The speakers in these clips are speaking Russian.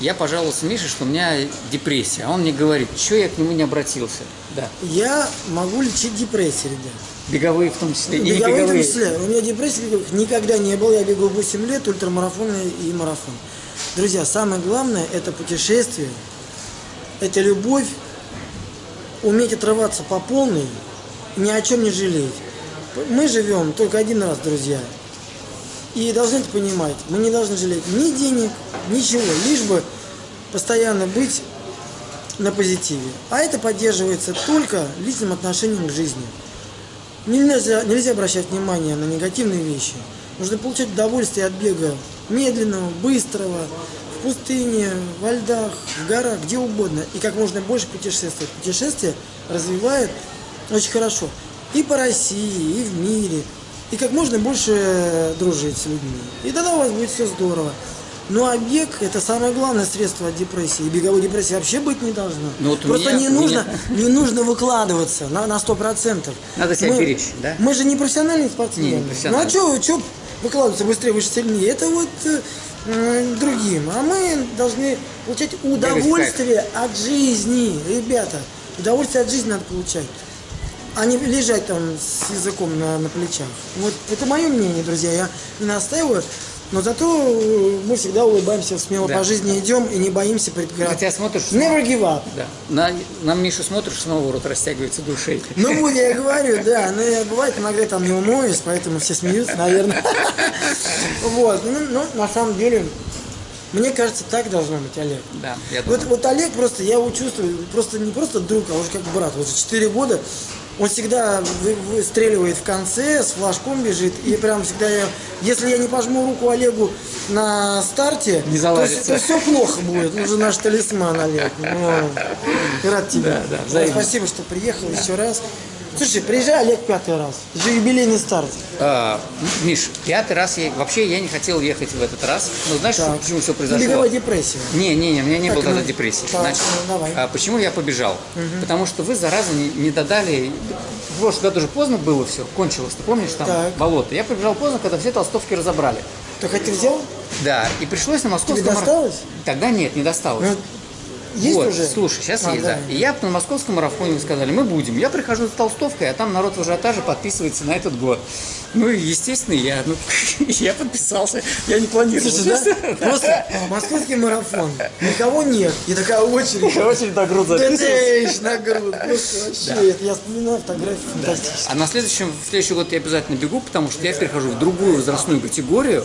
я пожаловался Мише, что у меня депрессия. А он мне говорит, что я к нему не обратился. Да. Я могу лечить депрессию, ребят. Беговые в том числе. и не Беговые в том беговые. числе. У меня депрессии беговых никогда не было. Я бегал 8 лет, ультрамарафоны и марафон. Друзья, самое главное – это путешествие, это любовь, уметь отрываться по полной, ни о чем не жалеть. Мы живем только один раз, друзья. И должны это понимать. Мы не должны жалеть ни денег, ничего, лишь бы постоянно быть на позитиве. А это поддерживается только личным отношением к жизни. Нельзя, нельзя обращать внимание на негативные вещи. Нужно получать удовольствие от бега медленного, быстрого, в пустыне, во льдах, в горах, где угодно. И как можно больше путешествовать. Путешествие развивает очень хорошо и по России, и в мире. И как можно больше дружить с людьми. И тогда у вас будет все здорово. Ну а бег это самое главное средство от депрессии. И беговой депрессии вообще быть не должно. Ну, вот Просто меня- не, нужно, меня- не нужно выкладываться на, на 100%. Надо себя мы, беречь, да? Мы же не профессиональные спортсмены. Не, не профессиональные. Ну а что выкладываться быстрее, выше, сильнее? Это вот э, другим. А мы должны получать удовольствие от жизни, ребята. Удовольствие от жизни надо получать. А не лежать там с языком на, на плечах. Вот это мое мнение, друзья. Я не настаиваю. Но зато э, мы всегда улыбаемся, смело Да. по жизни идем и не боимся преград. тебя смотришь, Never give up. да. на, на Мишу смотришь, снова рот растягивается до ушей. Ну вот я говорю, да, но я, бывает иногда там не умоюсь, поэтому все смеются, наверное. Вот, ну, ну, на самом деле, мне кажется, так должно быть, Олег. Да, я думаю. Вот, вот Олег просто, я его чувствую, просто не просто друг, а уже как брат. Вот 4 года он всегда вы- выстреливает в конце, с флажком бежит, и прям всегда я, если я не пожму руку Олегу на старте, Не то, заладится. все плохо будет. Он же наш талисман, Олег. Ну, рад тебя. Да, да. Спасибо, что приехал еще раз. Слушай, приезжай, Олег, пятый раз. Уже юбилейный старт. А, Миш, пятый раз я... Вообще я не хотел ехать в этот раз. Но знаешь, Так. почему все произошло? Беговая депрессия. Не, не, не, у меня не Так, было тогда ну, депрессии. так, Значит, ну, давай. а, почему я побежал? Потому что вы, зараза, не, не додали... В прошлом году уже поздно было все, кончилось. Ты помнишь, там Так. болото. Я побежал поздно, когда все толстовки разобрали. Ты хоть взял? Да, и пришлось на московском... Тебе досталось? Тогда нет, не досталось. Ну, есть вот, уже? слушай, сейчас А, есть, да. давай. И я на московском марафоне сказали, мы будем. Я прихожу с толстовкой, а там народ в ажиотаже подписывается на этот год. Ну и, естественно, я, ну, я подписался. Я не планировал. Слушай, да? Просто московский марафон. Никого нет. И такая очередь. Очень на грудь Тэтэйш на грудь. Просто вообще. Я вспоминаю фотографии фантастические. А на следующем, в следующий год я обязательно бегу, потому что я перехожу в другую возрастную категорию.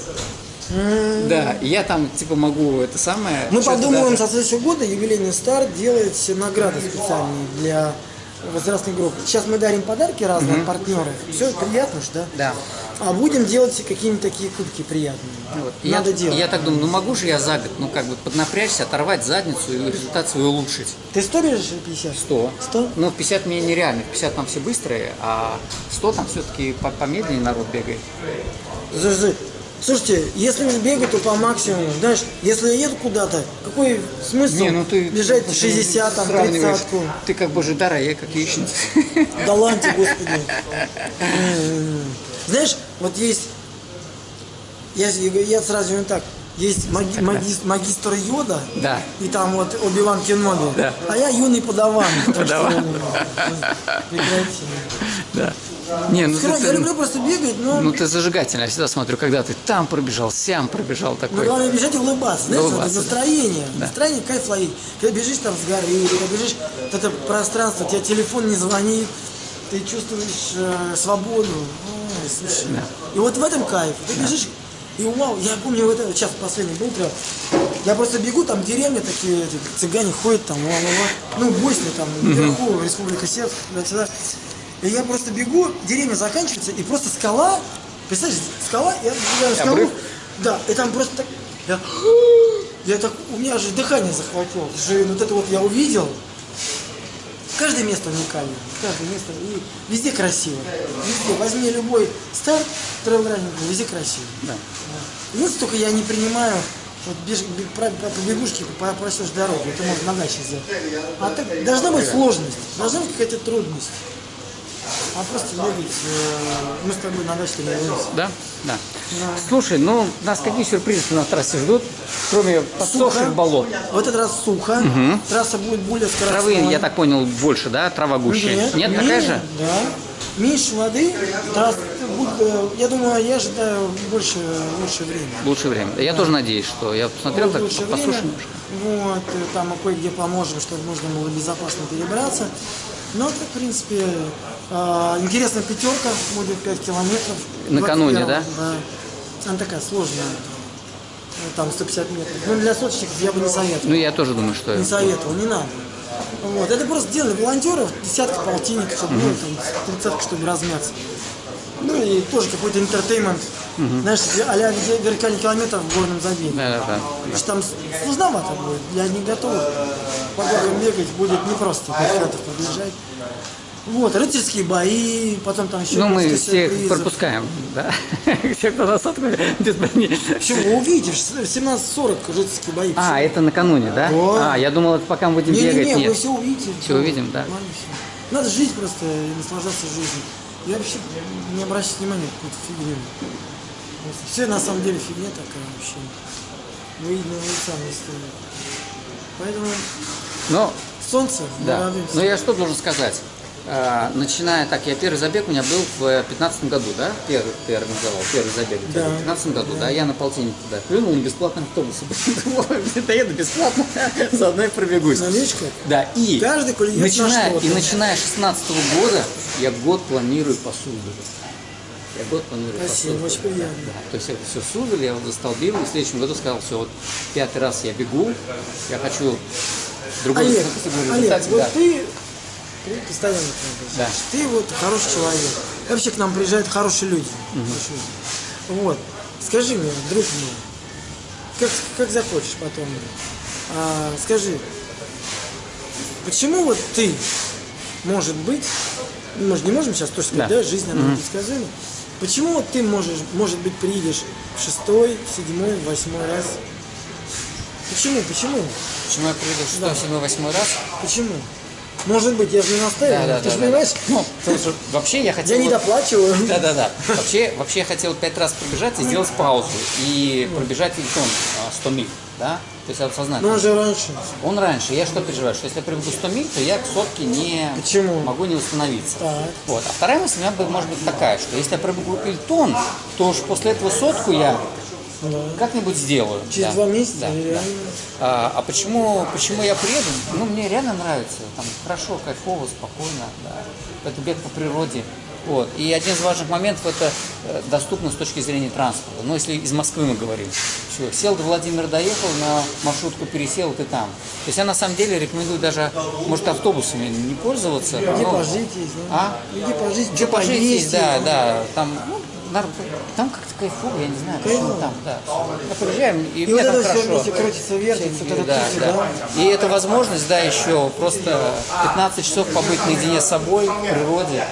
Да, и я там типа могу это самое. Мы подумаем, со следующего года юбилейный старт делать награды специальные для возрастной группы. Сейчас мы дарим подарки разным партнерам. Все приятно ж, да? Да. А будем делать какие-нибудь такие кубки приятные. Вот. И Надо я, делать. я так думаю, ну могу же я за год, ну как бы поднапрячься, оторвать задницу и результат свой улучшить. Ты 100 бежишь или 50? 100. 100? Ну, в 50 мне нереально. В 50 там все быстрые, а 100 там все-таки помедленнее народ бегает. Слушайте, Слушайте, если уж бегать, то по максимуму. Знаешь, если я еду куда-то, какой смысл Не, ну ты бежать ты 60, там, сравниваешь. 30 -ку? Ты как Божидар, а я как яичница. Да ладно, господи. М. Знаешь, вот есть, я, я сразу говорю так, есть маги- магис- магистр Йода, Да. и там вот Оби-Ван Кеноби, Да. а я юный подаван. Подаван. ну, прекрати. Да. Не, ну Скажу, ты, Я люблю просто бегать, но ну ты зажигательный. Я всегда смотрю, когда ты там пробежал, сям пробежал Но такой. главное бежать и улыбаться. Знаешь, вот Улыбаться, это настроение. Настроение, кайф ловить. Когда бежишь там с горы, когда бежишь вот это пространство, у тебя телефон не звонит, ты чувствуешь э, свободу. Ой, слушай. И вот в этом кайф. Ты бежишь, и вау, я помню, вот это, сейчас последний был прям, я просто бегу, там деревня такие, эти цыгане ходят там, ла, ла, ла. ну, Босния там, наверху, Республика Сербск, туда-сюда. И я просто бегу, деревня заканчивается, и просто скала, представляешь, скала, я забегаю скалу, Обрыв? да, и там просто так, я, я так, у меня же дыхание захватило, Слушай, вот это вот я увидел, каждое место уникальное, каждое место, и везде красиво, везде, возьми любой старт, трейл-раннинг, везде красиво. Да. Единственное, только я не принимаю, вот беж, бег- по, по, по бегушке попросишь дорогу, это можно на даче сделать. А так должна быть сложность, должна быть какая-то трудность. а просто бегать. э, Мы с тобой на даче тренируемся. Да? Да. Слушай, ну нас какие сюрпризы на трассе ждут, кроме подсохших болот? В этот раз сухо. Трасса будет более скоростная. Травы, я так понял, больше, да? Трава гуще. Нет, менее- такая же? Да. Меньше воды, э, я думаю, я ожидаю больше, лучше время. Лучшее время. Я тоже надеюсь, что я посмотрел, так лучше послушал время. немножко. Вот, там кое-где поможем, чтобы можно было безопасно перебраться. Но, это, в принципе, э, интересная пятерка, будет 5 километров. Накануне, 21-го, да? Да. Она такая сложная. Ну, Там 150 метров. Ну, для соточников я бы не советовал. Ну, я тоже думаю, что... Не советовал, не надо. Вот. Это просто делали волонтеров, десятка, полтинник, чтобы, ну, там, тридцатка, чтобы размяться. Ну и тоже какой-то интертеймент. Знаешь, а-ля вертикальный километр в горном забеге. Да, да, да. Потому что там сложновато будет, для не готовых. По горам бегать будет непросто, километров пробежать. Вот, рыцарские бои, потом там еще Ну, мы всех сюрпризов. пропускаем, да? Все, кто нас откроет, без брони. Почему? Вы увидите, в 17.40 рыцарские бои. А, это накануне, да? А, я думал, это пока мы будем бегать. Не-не-не, вы Нет. все увидите. Всё увидим, да. Надо жить просто и наслаждаться жизнью. Я вообще не обращаю внимания на какую-то фигню. Все на самом деле фигня такая вообще. Вы, ну, вы сами стоит. Поэтому Но, солнце, да. Но я что должен сказать? А, начиная так, я первый забег у меня был в 15 году, да? Первый ты организовал, первый забег у тебя Да. в 15 году, да? Я на полтинник туда плюнул на бесплатном автобусе. Доеду бесплатно, заодно и пробегусь. Новичка. Да, и Каждый начиная, и начиная с 16 года я год планирую по Суздалю. Я год планирую Спасибо, очень приятно. Да, то есть это все Суздаль, я вот застолбил, и в следующем году сказал, все, вот пятый раз я бегу, я хочу другой Олег, Олег, результат, вот да. ты, ты постоянно к нам приезжаешь. Да. Ты вот хороший человек. Вообще к нам приезжают хорошие люди. Люди. Вот. Скажи мне, друг мой, как, как захочешь потом, а, скажи, почему вот ты, может быть, мы же не можем сейчас тоже сказать, Да. да, жизнь она mm предсказуема. Почему вот ты можешь, может быть, приедешь в шестой, седьмой, восьмой раз? Почему? Почему? Почему я приеду в 6, 7, 8 раз? Почему? Может быть, я же не настаиваю. ты же понимаешь, Ну, что вообще я хотел... я не доплачиваю. Да-да-да. Вообще, вообще я хотел пять раз пробежать и сделать паузу. И пробежать элитон а, 100 миль. Да? То есть сознательно. Но он же раньше. Он раньше. Я что переживаю? Что если я пробегу 100 миль, то я к сотке не Почему? могу не восстановиться. Так. Вот. А вторая мысль у меня может быть такая, что если я пробегу элитон, то уж после этого сотку я Да. Как-нибудь сделаю. Через Да. два месяца Да, да. А, а почему, почему я приеду? Ну, мне реально нравится. Там хорошо, кайфово, спокойно. Да. Это бег по природе. Вот. И один из важных моментов это э, доступность с точки зрения транспорта. Ну, если из Москвы мы говорим. Всё, сел до Владимира, доехал, на маршрутку пересел, ты там. То есть я на самом деле рекомендую даже, может, автобусами не пользоваться. Где но- пожить есть, да? А? Где пожить, Где поесть есть, да, да. Там, ну, там как-то кайфово, я не знаю, почему Кайфово. там, да. Мы приезжаем, и, И мне вот там это все хорошо. вместе крутится, вертится, это Да, птица, да. да? И это возможность, да, еще просто 15 часов побыть наедине с собой, в природе,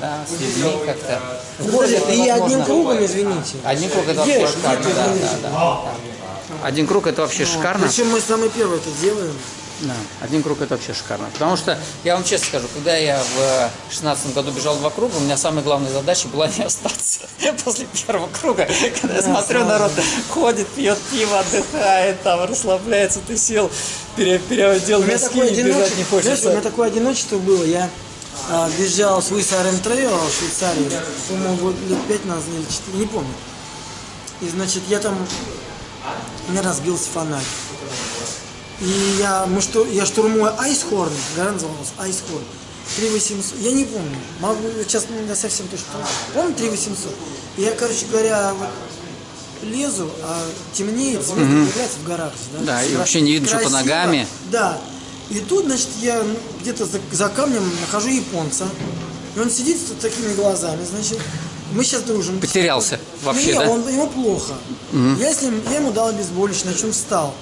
да, с людьми как-то. В городе это И одним кругом, извините. Один круг это вообще шикарно, да, да, да, да. Один круг это вообще шикарно. Причем мы самые первые это делаем. Да, один круг это вообще шикарно. Потому что, я вам честно скажу, когда я в 16 году бежал два круга, у меня самая главная задача была не остаться после первого круга. Когда я смотрю, народ ходит, пьет пиво, отдыхает, там расслабляется, ты сел, пере- переодел У меня носки такое и бежать не одиночество, знаешь, у меня хочется. такое одиночество было. Я а, бежал с Iron Trail в Швейцарии, по-моему, лет пять назад или четыре, не помню. И, значит, я там, у меня разбился фонарь. И я, мы что, я штурмую Айсхорн, гора называлась Айсхорн. 3800, я не помню, могу, сейчас не совсем точно помню. Помню 3800? И Я, короче говоря, вот лезу, а темнеет, звезды появляются в горах. же, Да, и вообще не видно, что красиво. ногами. Да. И тут, значит, я ну, где-то за, за камнем нахожу японца. И он сидит с такими глазами, значит. Мы сейчас дружим. Потерялся вообще, Не, да? он, ему плохо. Я, с ним, я ему дал обезболивающее, на чем встал.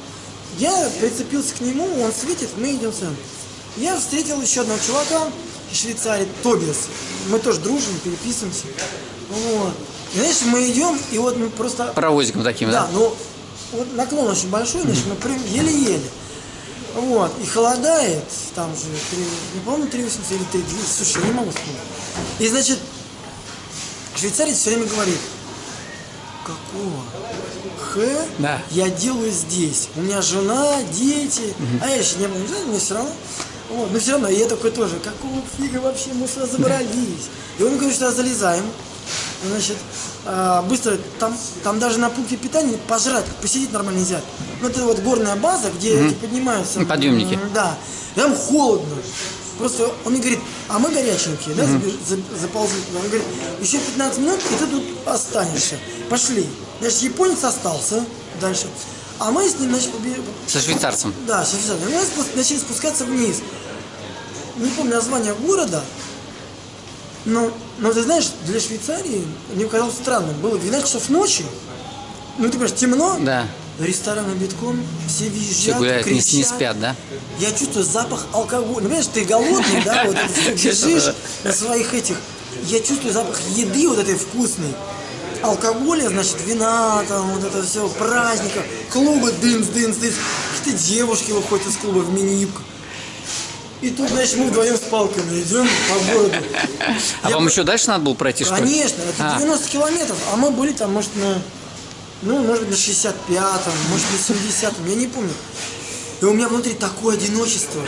Я прицепился к нему, он светит, мы идем сам. Я встретил еще одного чувака из Швейцарии, Тобиас. Мы тоже дружим, переписываемся. Вот. И, знаешь, мы идем, и вот мы просто Паровозиком таким, да, да? ну вот наклон очень большой, значит, мы прям еле-еле. Вот, и холодает, там же, три- не помню, 3,80 или 3,200, слушай, я не могу вспомнить. И значит, швейцарец все время говорит, какого Х Да. я делаю здесь? У меня жена, дети, а я еще не был, не мне все равно. Вот, но все равно, я такой тоже, какого фига вообще мы сюда забрались? И он говорит, что залезаем. Значит, а, быстро, там, там даже на пункте питания пожрать, посидеть нормально нельзя. Ну, это вот горная база, где эти поднимаются. Ну, подъемники. Да. Там холодно. Просто он мне говорит, а мы горяченькие, да, за- заползли. Он говорит, еще 15 минут, и ты тут останешься. Пошли. Значит, японец остался дальше. А мы с ним, побе- Со швейцарцем. да, сейчас, сейчас. Мы начали спускаться вниз. Не помню название города, но, но ты знаешь, для Швейцарии мне казалось странным. Было 12 часов ночи, ну ты понимаешь, темно, Да. рестораны битком, все визжат, Все гуляют, не, не кричат. спят, да? Я чувствую запах алкоголя. Ну, понимаешь, ты голодный, да, вот ты бежишь на своих этих. Я чувствую запах еды вот этой вкусной. Алкоголя, значит, вина, там, вот это все, праздников, клубы, дынс, дынс, дынс. Какие-то девушки выходят из клуба в мини-юбках. И тут, значит, мы вдвоем с палками идем по городу. А Я вам по- еще дальше надо было пройти, что ли? Конечно, это А. 90 километров, а мы были там, может, на, ну, может быть, на 65-м, может, на 70-м, я не помню. И у меня внутри такое одиночество.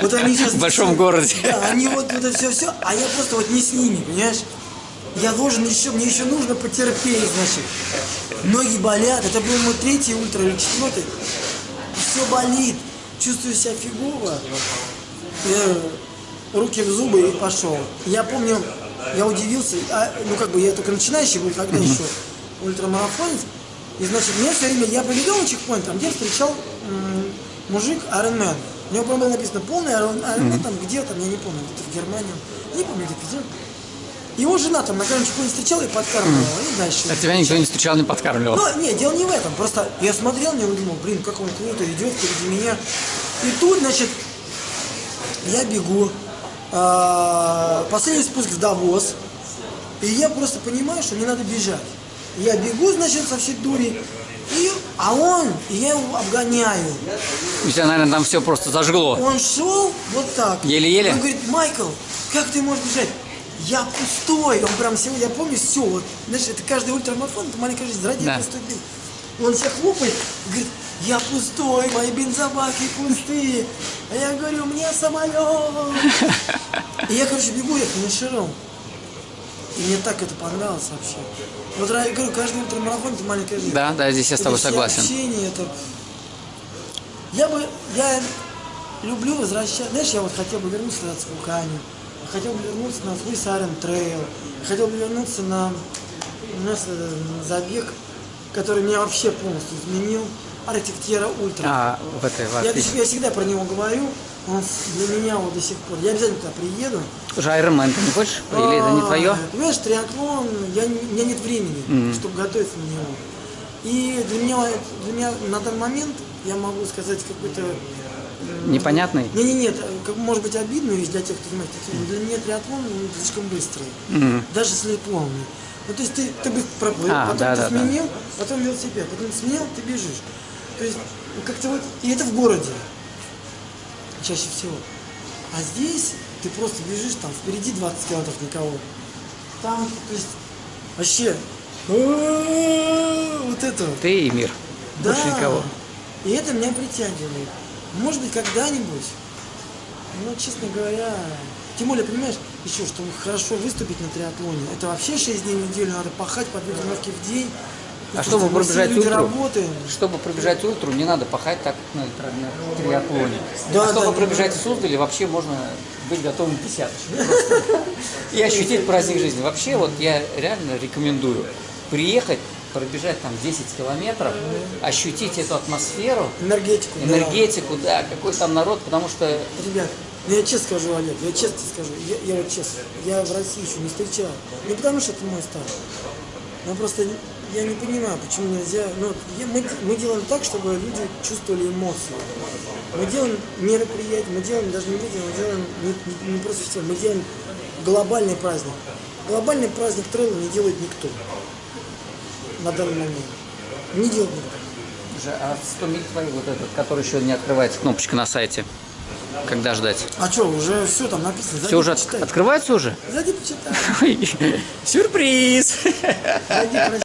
Вот они сейчас... В большом городе. Да, они вот, вот это все-все, а я просто вот не с ними, понимаешь? Я должен еще, мне еще нужно потерпеть, значит. Ноги болят, это был мой третий ультра или четвертый. Все болит, чувствую себя фигово. Я руки в зубы и пошел. Я помню, я удивился, а, ну как бы я только начинающий был, тогда еще ультрамарафонец. И значит, мне все время, я побегал на чекпоинт, там где встречал мужик Ironman. У него, по-моему, было написано полный Iron- Ironman, там где там, я не помню, где-то в Германии, не помню, где где. Его жена там на каждом чекпоинте встречала и подкармливала, и дальше. А тебя никто не встречал, не подкармливал. Ну, не, дело не в этом. Просто я смотрел и думал, блин, как он круто идет впереди меня. И тут, значит, я бегу. а, Последний спуск в Давос. И я просто понимаю, что мне надо бежать. Я бегу, значит, со всей дури. И, а он, и я его обгоняю. У тебя, наверное, там все просто зажгло. Он шел вот так. Еле-еле? Он говорит, Майкл, как ты можешь бежать? Я пустой. Он прям сегодня, я помню, все. Вот, знаешь, это каждый ультрамарафон, это маленькая жизнь. Ради Да. пустой бег. Он себя хлопает, говорит, я пустой, мои бензобаки пустые. А я говорю, меня самолет. И я, короче, бегу, я финишировал. И мне так это понравилось вообще. Вот я говорю, каждый ультрамарафон это маленькая жизнь. Да, да, здесь я с тобой согласен. общение, это... Я бы, я люблю возвращаться, знаешь, я вот хотел бы вернуться на Цвуканю, хотел бы вернуться на свой Сарен Трейл, хотел бы вернуться на, у нас э, забег, который меня вообще полностью изменил, Arctic Terra Ultra. А, в этой, в я, я всегда про него говорю, он для меня вот до сих пор, я обязательно туда приеду. Уже Ironman ты не хочешь? Или это не А, твое? Понимаешь, триатлон, я, у меня нет времени, чтобы готовиться на него. И для меня, для меня на данный момент, я могу сказать, какой-то... Непонятный? Не, не, нет, может быть вещь для тех, кто занимается триатлоном. Для меня триатлон он слишком быстрый, даже если полный. Ну, то есть ты, ты бы проплыл, А, потом да, ты да, да. сменил, потом велосипед, потом сменил, ты бежишь. То есть ну, как-то вот, и это в городе чаще всего. А здесь ты просто бежишь, там впереди 20 километров никого. Там, то есть, вообще, вот это. Ты и мир. Да. Больше никого. И это меня притягивает. Может быть, когда-нибудь, ну, честно говоря, тем более, понимаешь, еще, чтобы хорошо выступить на триатлоне, это вообще 6 дней в неделю, надо пахать по две тренировки в день. А Ну, чтобы пробежать люди работаем. Чтобы пробежать ультру, не надо пахать так, на, триатлоне. Да, а чтобы да, пробежать в Суздале, вообще можно быть готовым к десяточке. И ощутить праздник жизни. Вообще, вот я реально рекомендую приехать, пробежать там 10 километров, ощутить эту атмосферу, Энергетику. да. энергетику, да, какой там народ, потому что Ребят, ну я честно скажу, Олег, я честно скажу, я, я вот честно, я в России еще не встречал. Не потому что это мой стар, но просто я не понимаю, почему нельзя. Ну, мы, мы делаем так, чтобы люди чувствовали эмоции. Мы делаем мероприятия, мы делаем даже не видео, мы делаем не, не- не просто все, мы делаем глобальный праздник. Глобальный праздник трейла не делает никто на данный момент. Не делает никто. Же, а 100 миль твои вот этот, который еще не открывается, кнопочка на сайте. Когда ждать? А что, уже все там написано. Зайди, Все уже почитай. открывается уже? Зайди, почитай. Сюрприз! Зайди,